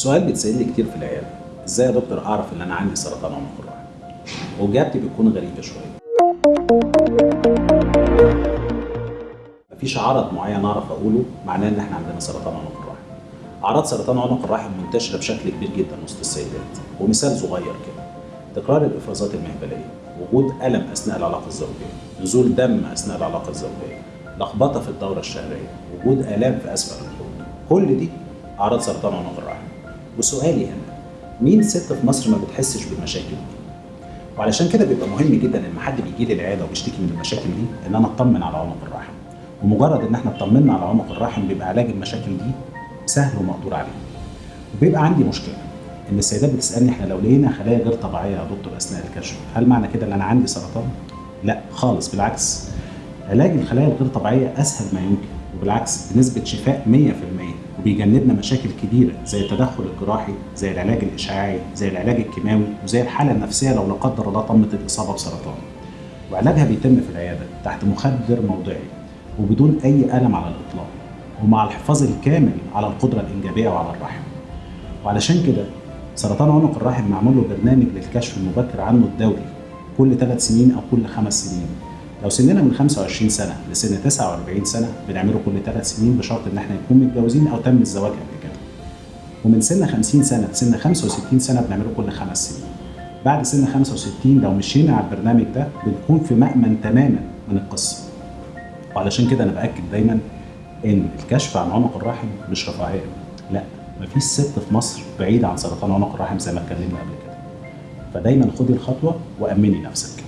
سؤال بيتسأل كتير في العيادة. إزاي يا دكتور أعرف إن أنا عندي سرطان عنق الرحم وإجابتي بتكون غريبة شوية. مفيش عرض معين أعرف أقوله معناه إن إحنا عندنا سرطان عنق الرحم أعراض سرطان عنق الرحم منتشرة بشكل كبير جدا وسط السيدات. ومثال صغير كده. تكرار الإفرازات المهبلية. وجود ألم أثناء العلاقة الزوجية. نزول دم أثناء العلاقة الزوجية. لخبطة في الدورة الشهرية. وجود آلام في أسفل الحوض. كل دي أعراض سرطان عنق الرحم. وسؤالي هنا مين ست في مصر ما بتحسش بالمشاكل دي؟ وعلشان كده بيبقى مهم جدا لما حد بيجي لي العيادة وبيشتكي من المشاكل دي إن أنا أطمن على عنق الرحم. ومجرد إن إحنا اطمنا على عنق الرحم بيبقى علاج المشاكل دي سهل ومقدور عليه. وبيبقى عندي مشكلة إن السيدات بتسألني إحنا لو لقينا خلايا غير طبيعية يا دكتور أثناء الكشف هل معنى كده إن أنا عندي سرطان؟ لا خالص بالعكس. علاج الخلايا الغير طبيعية أسهل ما يمكن وبالعكس بنسبة شفاء 100% وبيجنبنا مشاكل كبيرة زي التدخل الجراحي زي العلاج الإشعاعي زي العلاج الكيماوي وزي الحالة النفسية لو لا قدر الله تمت الإصابة بسرطان. وعلاجها بيتم في العيادة تحت مخدر موضعي وبدون أي ألم على الإطلاق ومع الحفاظ الكامل على القدرة الإنجابية وعلى الرحم. وعلشان كده سرطان عنق الرحم معمول له برنامج للكشف المبكر عنه الدوري كل ثلاث سنين أو كل خمس سنين. لو سننا من 25 سنة لسن 49 سنة بنعمله كل ثلاث سنين بشرط إن إحنا نكون متجوزين أو تم الزواج قبل كده. ومن سن 50 سنة لسن 65 سنة بنعمله كل خمس سنين. بعد سن 65 لو مشينا على البرنامج ده بنكون في مأمن تماما من القصة. وعلشان كده أنا بأكد دايما إن الكشف عن عنق الرحم مش رفاهية. لأ مفيش ست في مصر بعيدة عن سرطان عنق الرحم زي ما اتكلمنا قبل كده. فدايما خدي الخطوة وأمني نفسك.